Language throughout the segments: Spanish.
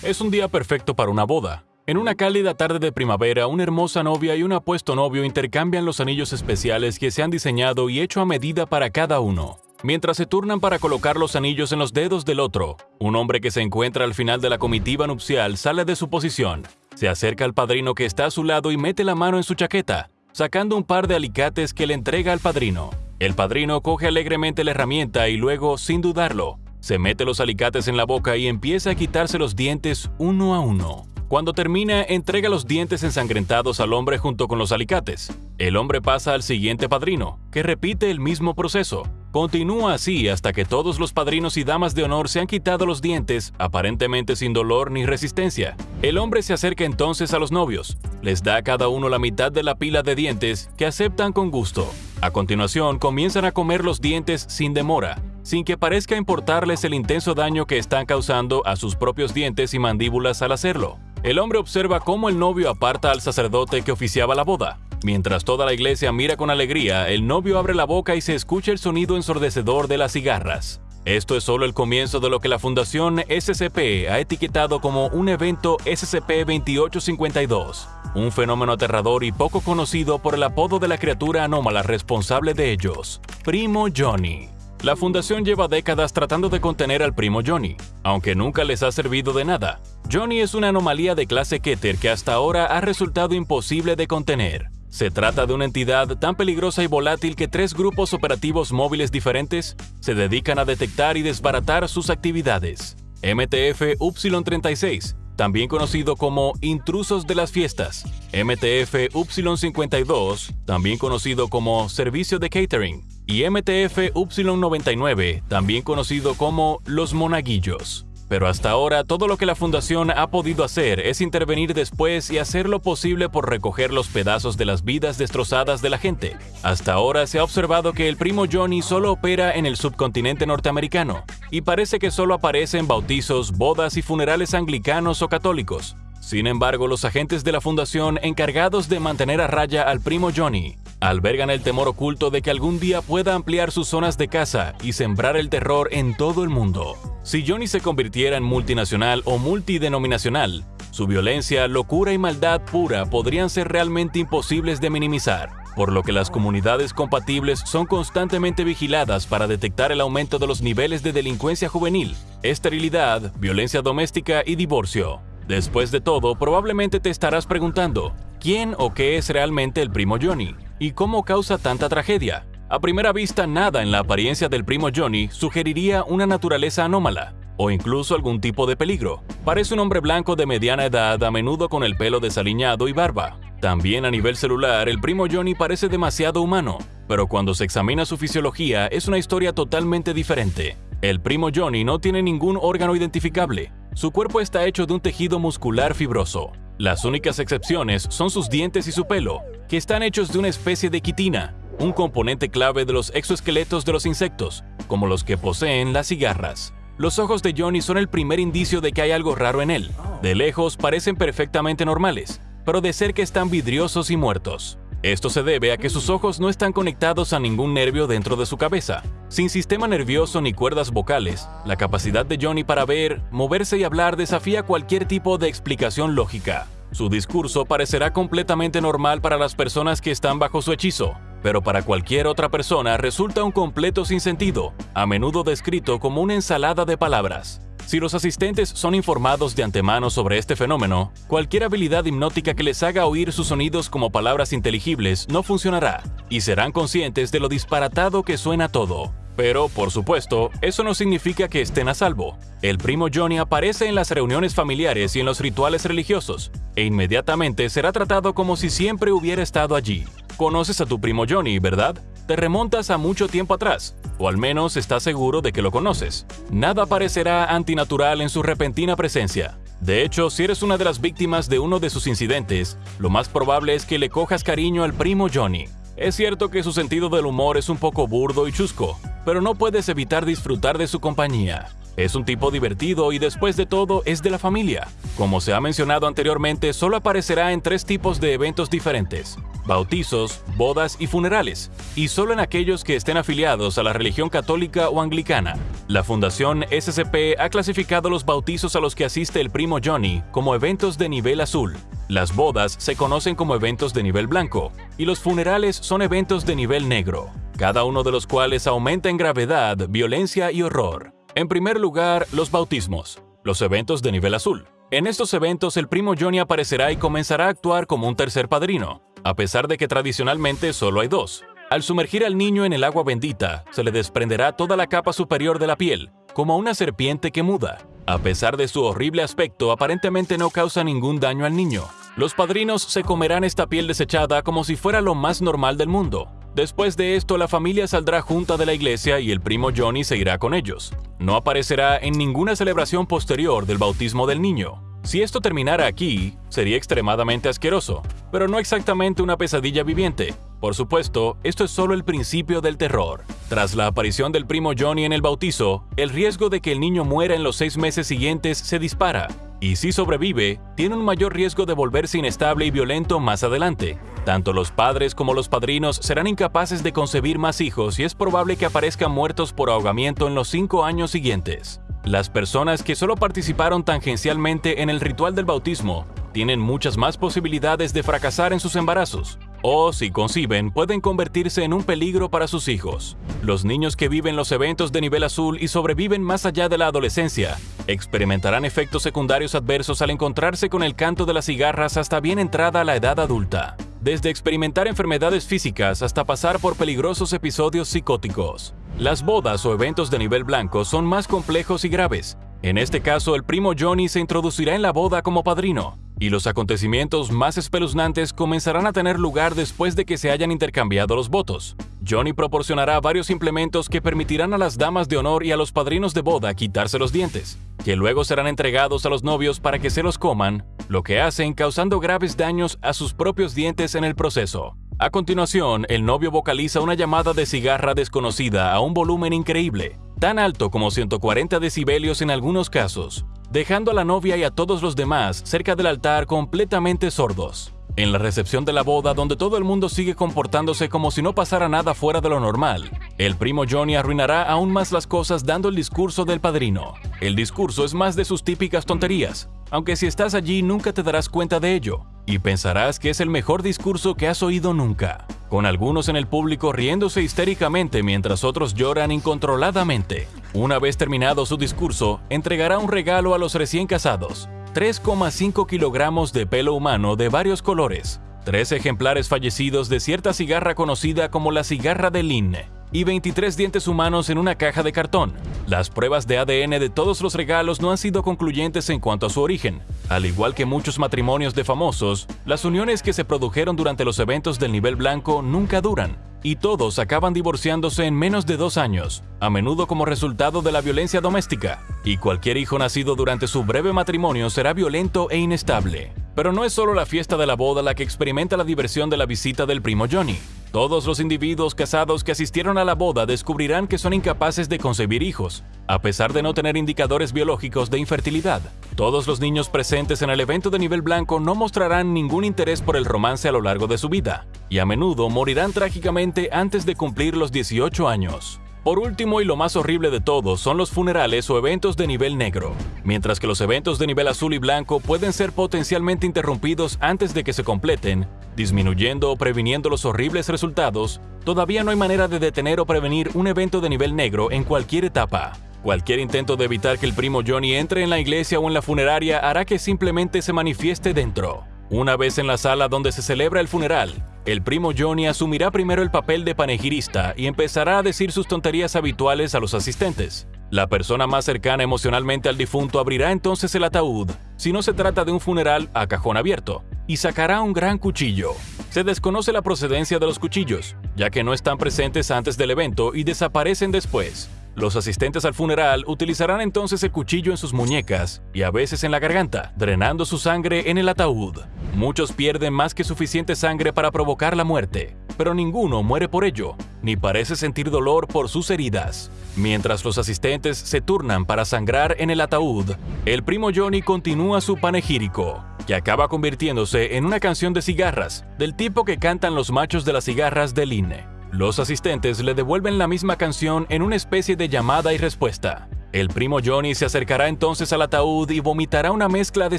Es un día perfecto para una boda. En una cálida tarde de primavera, una hermosa novia y un apuesto novio intercambian los anillos especiales que se han diseñado y hecho a medida para cada uno. Mientras se turnan para colocar los anillos en los dedos del otro, un hombre que se encuentra al final de la comitiva nupcial sale de su posición, se acerca al padrino que está a su lado y mete la mano en su chaqueta, sacando un par de alicates que le entrega al padrino. El padrino coge alegremente la herramienta y luego, sin dudarlo, se mete los alicates en la boca y empieza a quitarse los dientes uno a uno. Cuando termina, entrega los dientes ensangrentados al hombre junto con los alicates. El hombre pasa al siguiente padrino, que repite el mismo proceso. Continúa así hasta que todos los padrinos y damas de honor se han quitado los dientes, aparentemente sin dolor ni resistencia. El hombre se acerca entonces a los novios, les da a cada uno la mitad de la pila de dientes, que aceptan con gusto. A continuación, comienzan a comer los dientes sin demora, sin que parezca importarles el intenso daño que están causando a sus propios dientes y mandíbulas al hacerlo. El hombre observa cómo el novio aparta al sacerdote que oficiaba la boda. Mientras toda la iglesia mira con alegría, el novio abre la boca y se escucha el sonido ensordecedor de las cigarras. Esto es solo el comienzo de lo que la Fundación SCP ha etiquetado como un evento SCP-2852, un fenómeno aterrador y poco conocido por el apodo de la criatura anómala responsable de ellos, Primo Johnny. La fundación lleva décadas tratando de contener al primo Johnny, aunque nunca les ha servido de nada. Johnny es una anomalía de clase Keter que hasta ahora ha resultado imposible de contener. Se trata de una entidad tan peligrosa y volátil que tres grupos operativos móviles diferentes se dedican a detectar y desbaratar sus actividades. MTF Y36, también conocido como Intrusos de las Fiestas. MTF Y52, también conocido como Servicio de Catering y MTF Y99, también conocido como Los Monaguillos. Pero hasta ahora todo lo que la Fundación ha podido hacer es intervenir después y hacer lo posible por recoger los pedazos de las vidas destrozadas de la gente. Hasta ahora se ha observado que el primo Johnny solo opera en el subcontinente norteamericano, y parece que solo aparece en bautizos, bodas y funerales anglicanos o católicos. Sin embargo, los agentes de la Fundación encargados de mantener a raya al primo Johnny albergan el temor oculto de que algún día pueda ampliar sus zonas de caza y sembrar el terror en todo el mundo. Si Johnny se convirtiera en multinacional o multidenominacional, su violencia, locura y maldad pura podrían ser realmente imposibles de minimizar, por lo que las comunidades compatibles son constantemente vigiladas para detectar el aumento de los niveles de delincuencia juvenil, esterilidad, violencia doméstica y divorcio. Después de todo, probablemente te estarás preguntando, ¿quién o qué es realmente el primo Johnny? ¿Y cómo causa tanta tragedia? A primera vista, nada en la apariencia del primo Johnny sugeriría una naturaleza anómala, o incluso algún tipo de peligro. Parece un hombre blanco de mediana edad, a menudo con el pelo desaliñado y barba. También a nivel celular, el primo Johnny parece demasiado humano, pero cuando se examina su fisiología es una historia totalmente diferente. El primo Johnny no tiene ningún órgano identificable. Su cuerpo está hecho de un tejido muscular fibroso. Las únicas excepciones son sus dientes y su pelo, que están hechos de una especie de quitina, un componente clave de los exoesqueletos de los insectos, como los que poseen las cigarras. Los ojos de Johnny son el primer indicio de que hay algo raro en él. De lejos parecen perfectamente normales, pero de cerca están vidriosos y muertos. Esto se debe a que sus ojos no están conectados a ningún nervio dentro de su cabeza. Sin sistema nervioso ni cuerdas vocales, la capacidad de Johnny para ver, moverse y hablar desafía cualquier tipo de explicación lógica. Su discurso parecerá completamente normal para las personas que están bajo su hechizo, pero para cualquier otra persona resulta un completo sinsentido, a menudo descrito como una ensalada de palabras. Si los asistentes son informados de antemano sobre este fenómeno, cualquier habilidad hipnótica que les haga oír sus sonidos como palabras inteligibles no funcionará, y serán conscientes de lo disparatado que suena todo. Pero, por supuesto, eso no significa que estén a salvo. El primo Johnny aparece en las reuniones familiares y en los rituales religiosos, e inmediatamente será tratado como si siempre hubiera estado allí. Conoces a tu primo Johnny, ¿verdad? Te remontas a mucho tiempo atrás, o al menos estás seguro de que lo conoces. Nada parecerá antinatural en su repentina presencia. De hecho, si eres una de las víctimas de uno de sus incidentes, lo más probable es que le cojas cariño al primo Johnny. Es cierto que su sentido del humor es un poco burdo y chusco, pero no puedes evitar disfrutar de su compañía. Es un tipo divertido y después de todo es de la familia. Como se ha mencionado anteriormente, solo aparecerá en tres tipos de eventos diferentes. Bautizos, bodas y funerales, y solo en aquellos que estén afiliados a la religión católica o anglicana. La Fundación SCP ha clasificado los bautizos a los que asiste el primo Johnny como eventos de nivel azul. Las bodas se conocen como eventos de nivel blanco, y los funerales son eventos de nivel negro, cada uno de los cuales aumenta en gravedad, violencia y horror. En primer lugar, los bautismos, los eventos de nivel azul. En estos eventos el primo Johnny aparecerá y comenzará a actuar como un tercer padrino, a pesar de que tradicionalmente solo hay dos. Al sumergir al niño en el agua bendita, se le desprenderá toda la capa superior de la piel, como una serpiente que muda. A pesar de su horrible aspecto, aparentemente no causa ningún daño al niño. Los padrinos se comerán esta piel desechada como si fuera lo más normal del mundo. Después de esto, la familia saldrá junta de la iglesia y el primo Johnny se irá con ellos. No aparecerá en ninguna celebración posterior del bautismo del niño. Si esto terminara aquí, sería extremadamente asqueroso, pero no exactamente una pesadilla viviente. Por supuesto, esto es solo el principio del terror. Tras la aparición del primo Johnny en el bautizo, el riesgo de que el niño muera en los seis meses siguientes se dispara, y si sobrevive, tiene un mayor riesgo de volverse inestable y violento más adelante. Tanto los padres como los padrinos serán incapaces de concebir más hijos y es probable que aparezcan muertos por ahogamiento en los cinco años siguientes. Las personas que solo participaron tangencialmente en el ritual del bautismo tienen muchas más posibilidades de fracasar en sus embarazos, o si conciben pueden convertirse en un peligro para sus hijos. Los niños que viven los eventos de nivel azul y sobreviven más allá de la adolescencia experimentarán efectos secundarios adversos al encontrarse con el canto de las cigarras hasta bien entrada la edad adulta desde experimentar enfermedades físicas hasta pasar por peligrosos episodios psicóticos. Las bodas o eventos de nivel blanco son más complejos y graves. En este caso, el primo Johnny se introducirá en la boda como padrino, y los acontecimientos más espeluznantes comenzarán a tener lugar después de que se hayan intercambiado los votos. Johnny proporcionará varios implementos que permitirán a las damas de honor y a los padrinos de boda quitarse los dientes, que luego serán entregados a los novios para que se los coman, lo que hacen causando graves daños a sus propios dientes en el proceso. A continuación, el novio vocaliza una llamada de cigarra desconocida a un volumen increíble, tan alto como 140 decibelios en algunos casos, dejando a la novia y a todos los demás cerca del altar completamente sordos. En la recepción de la boda, donde todo el mundo sigue comportándose como si no pasara nada fuera de lo normal, el primo Johnny arruinará aún más las cosas dando el discurso del padrino. El discurso es más de sus típicas tonterías, aunque si estás allí nunca te darás cuenta de ello, y pensarás que es el mejor discurso que has oído nunca, con algunos en el público riéndose histéricamente mientras otros lloran incontroladamente. Una vez terminado su discurso, entregará un regalo a los recién casados, 3,5 kilogramos de pelo humano de varios colores, tres ejemplares fallecidos de cierta cigarra conocida como la cigarra de Lynn, y 23 dientes humanos en una caja de cartón. Las pruebas de ADN de todos los regalos no han sido concluyentes en cuanto a su origen. Al igual que muchos matrimonios de famosos, las uniones que se produjeron durante los eventos del nivel blanco nunca duran, y todos acaban divorciándose en menos de dos años, a menudo como resultado de la violencia doméstica, y cualquier hijo nacido durante su breve matrimonio será violento e inestable. Pero no es solo la fiesta de la boda la que experimenta la diversión de la visita del primo Johnny. Todos los individuos casados que asistieron a la boda descubrirán que son incapaces de concebir hijos, a pesar de no tener indicadores biológicos de infertilidad. Todos los niños presentes en el evento de nivel blanco no mostrarán ningún interés por el romance a lo largo de su vida, y a menudo morirán trágicamente antes de cumplir los 18 años. Por último y lo más horrible de todo son los funerales o eventos de nivel negro. Mientras que los eventos de nivel azul y blanco pueden ser potencialmente interrumpidos antes de que se completen, disminuyendo o previniendo los horribles resultados, todavía no hay manera de detener o prevenir un evento de nivel negro en cualquier etapa. Cualquier intento de evitar que el primo Johnny entre en la iglesia o en la funeraria hará que simplemente se manifieste dentro. Una vez en la sala donde se celebra el funeral, el primo Johnny asumirá primero el papel de panegirista y empezará a decir sus tonterías habituales a los asistentes. La persona más cercana emocionalmente al difunto abrirá entonces el ataúd, si no se trata de un funeral a cajón abierto, y sacará un gran cuchillo. Se desconoce la procedencia de los cuchillos, ya que no están presentes antes del evento y desaparecen después. Los asistentes al funeral utilizarán entonces el cuchillo en sus muñecas y a veces en la garganta, drenando su sangre en el ataúd. Muchos pierden más que suficiente sangre para provocar la muerte, pero ninguno muere por ello, ni parece sentir dolor por sus heridas. Mientras los asistentes se turnan para sangrar en el ataúd, el primo Johnny continúa su panegírico. que acaba convirtiéndose en una canción de cigarras, del tipo que cantan los machos de las cigarras del INE. Los asistentes le devuelven la misma canción en una especie de llamada y respuesta. El primo Johnny se acercará entonces al ataúd y vomitará una mezcla de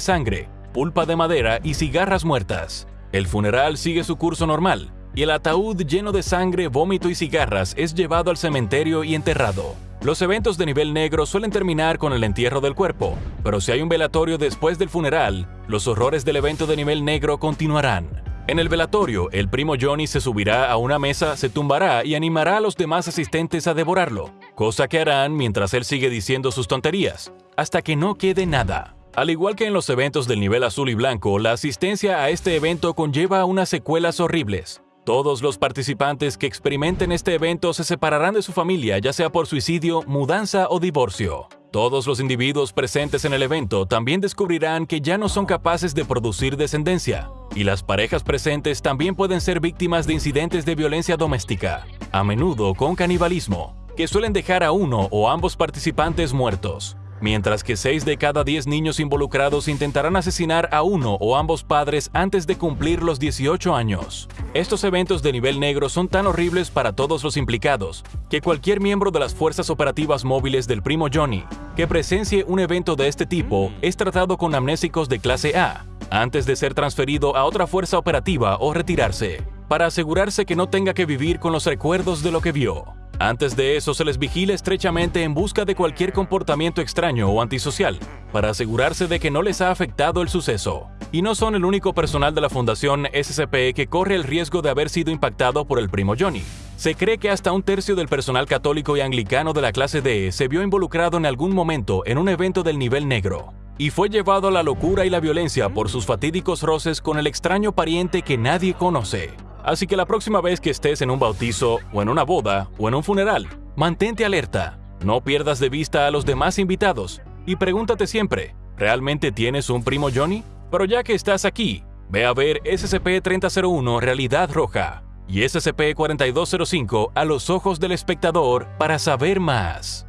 sangre, pulpa de madera y cigarras muertas. El funeral sigue su curso normal, y el ataúd lleno de sangre, vómito y cigarras es llevado al cementerio y enterrado. Los eventos de nivel negro suelen terminar con el entierro del cuerpo, pero si hay un velatorio después del funeral, los horrores del evento de nivel negro continuarán. En el velatorio, el primo Johnny se subirá a una mesa, se tumbará y animará a los demás asistentes a devorarlo, cosa que harán mientras él sigue diciendo sus tonterías, hasta que no quede nada. Al igual que en los eventos del nivel azul y blanco, la asistencia a este evento conlleva unas secuelas horribles. Todos los participantes que experimenten este evento se separarán de su familia, ya sea por suicidio, mudanza o divorcio. Todos los individuos presentes en el evento también descubrirán que ya no son capaces de producir descendencia, y las parejas presentes también pueden ser víctimas de incidentes de violencia doméstica, a menudo con canibalismo, que suelen dejar a uno o ambos participantes muertos mientras que 6 de cada 10 niños involucrados intentarán asesinar a uno o ambos padres antes de cumplir los 18 años. Estos eventos de nivel negro son tan horribles para todos los implicados, que cualquier miembro de las fuerzas operativas móviles del primo Johnny que presencie un evento de este tipo es tratado con amnésicos de clase A, antes de ser transferido a otra fuerza operativa o retirarse, para asegurarse que no tenga que vivir con los recuerdos de lo que vio. Antes de eso se les vigila estrechamente en busca de cualquier comportamiento extraño o antisocial, para asegurarse de que no les ha afectado el suceso. Y no son el único personal de la Fundación SCP que corre el riesgo de haber sido impactado por el primo Johnny. Se cree que hasta un tercio del personal católico y anglicano de la clase D se vio involucrado en algún momento en un evento del nivel negro, y fue llevado a la locura y la violencia por sus fatídicos roces con el extraño pariente que nadie conoce. Así que la próxima vez que estés en un bautizo, o en una boda, o en un funeral, mantente alerta. No pierdas de vista a los demás invitados y pregúntate siempre, ¿realmente tienes un primo Johnny? Pero ya que estás aquí, ve a ver SCP-3001 Realidad Roja y SCP-4205 a los ojos del espectador para saber más.